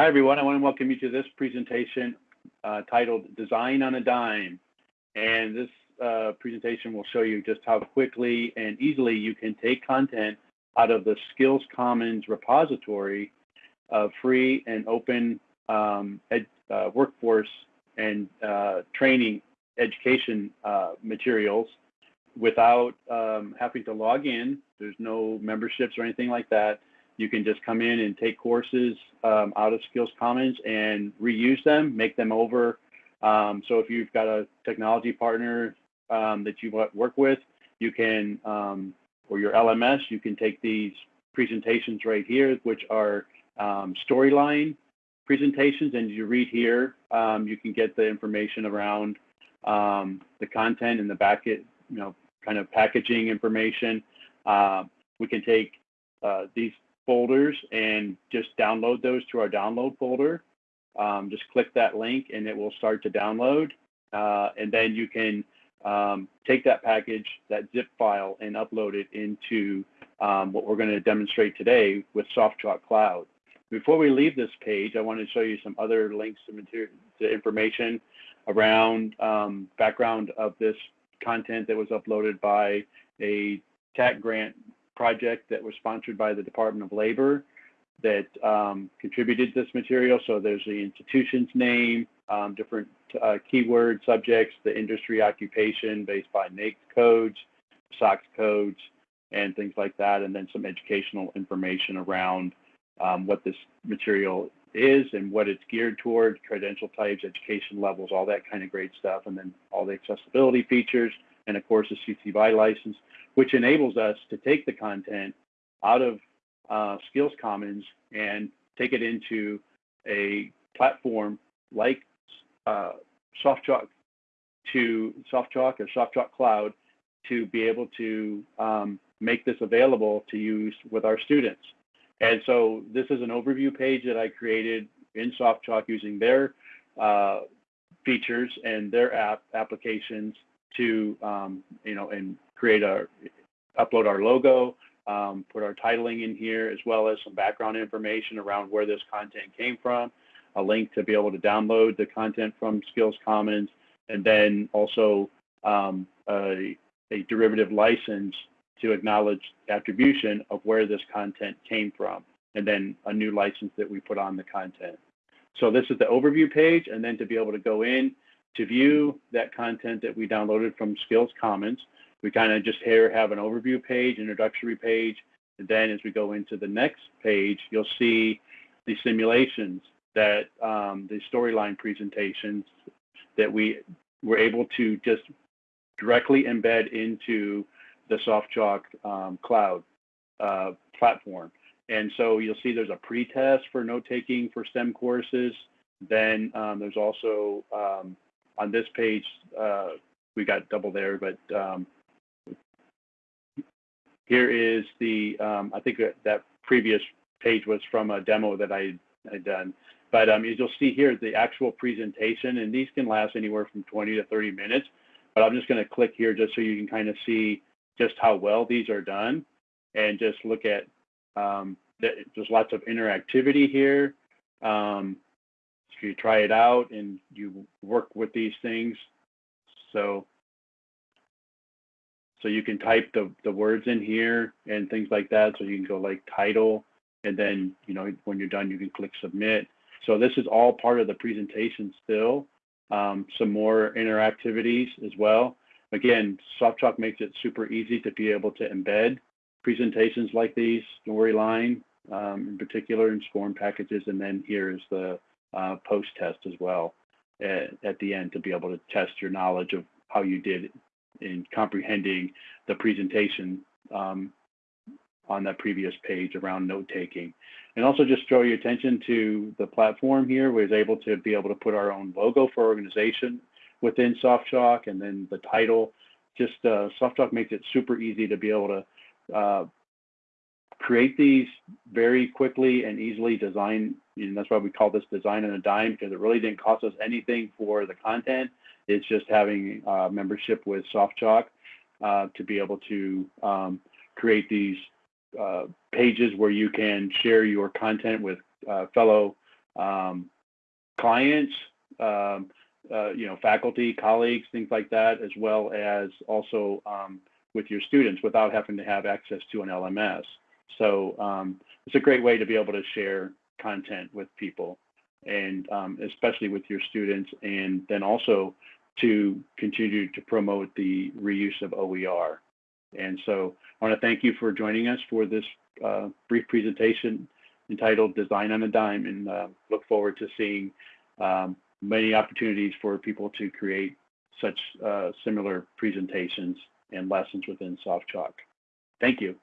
Hi, everyone. I want to welcome you to this presentation uh, titled Design on a Dime. And this uh, presentation will show you just how quickly and easily you can take content out of the Skills Commons repository of free and open um, ed, uh, workforce and uh, training education uh, materials without um, having to log in. There's no memberships or anything like that. You can just come in and take courses um, out of Skills Commons and reuse them, make them over. Um, so if you've got a technology partner um, that you work with, you can, um, or your LMS, you can take these presentations right here, which are um, storyline presentations. And you read here, um, you can get the information around the content and the back, you know, kind of packaging information. Uh, we can take uh, these folders and just download those to our download folder. Um, just click that link and it will start to download. Uh, and then you can um, take that package, that zip file, and upload it into um, what we're going to demonstrate today with SoftChalk Cloud. Before we leave this page, I want to show you some other links to, material, to information around um, background of this content that was uploaded by a TAC grant project that was sponsored by the Department of Labor that um, contributed this material. So there's the institution's name, um, different uh, keyword subjects, the industry occupation based by NAICS codes, SOC codes, and things like that, and then some educational information around um, what this material is and what it's geared toward, credential types, education levels, all that kind of great stuff, and then all the accessibility features, and of course the CC BY license which enables us to take the content out of uh, Skills Commons and take it into a platform like uh, SoftChalk to SoftChalk or SoftChalk Cloud to be able to um, make this available to use with our students. And so this is an overview page that I created in SoftChalk using their uh, features and their app applications to, um, you know, and create our, upload our logo, um, put our titling in here, as well as some background information around where this content came from, a link to be able to download the content from Skills Commons, and then also um, a, a derivative license to acknowledge attribution of where this content came from, and then a new license that we put on the content. So this is the overview page, and then to be able to go in to view that content that we downloaded from Skills Commons, we kind of just here have an overview page, introductory page, and then as we go into the next page, you'll see the simulations that um, the storyline presentations that we were able to just directly embed into the SoftChalk um, cloud uh, platform. And so you'll see there's a pre-test for note-taking for STEM courses. Then um, there's also um, on this page, uh, we got double there, but um, here is the, um, I think that previous page was from a demo that I had done. But um, as you'll see here, the actual presentation, and these can last anywhere from 20 to 30 minutes. But I'm just going to click here just so you can kind of see just how well these are done and just look at, um, the, there's lots of interactivity here. Um, so you try it out and you work with these things. So so you can type the, the words in here and things like that. So you can go like title, and then, you know, when you're done, you can click submit. So this is all part of the presentation still. Um, some more interactivities as well. Again, SoftChalk makes it super easy to be able to embed presentations like these, Storyline um, in particular, and SCORM packages. And then here is the uh, post test as well at, at the end to be able to test your knowledge of how you did in comprehending the presentation um, on that previous page around note taking. And also just draw your attention to the platform here. We was able to be able to put our own logo for organization within SoftChalk and then the title. Just uh, SoftChalk makes it super easy to be able to uh, create these very quickly and easily design. And that's why we call this design on a dime because it really didn't cost us anything for the content. It's just having uh, membership with SoftChalk uh, to be able to um, create these uh, pages where you can share your content with uh, fellow um, clients, um, uh, you know, faculty, colleagues, things like that, as well as also um, with your students without having to have access to an LMS. So um, it's a great way to be able to share content with people and um, especially with your students and then also to continue to promote the reuse of OER. And so I want to thank you for joining us for this uh, brief presentation entitled Design on a Dime and uh, look forward to seeing um, many opportunities for people to create such uh, similar presentations and lessons within SoftChalk. Thank you.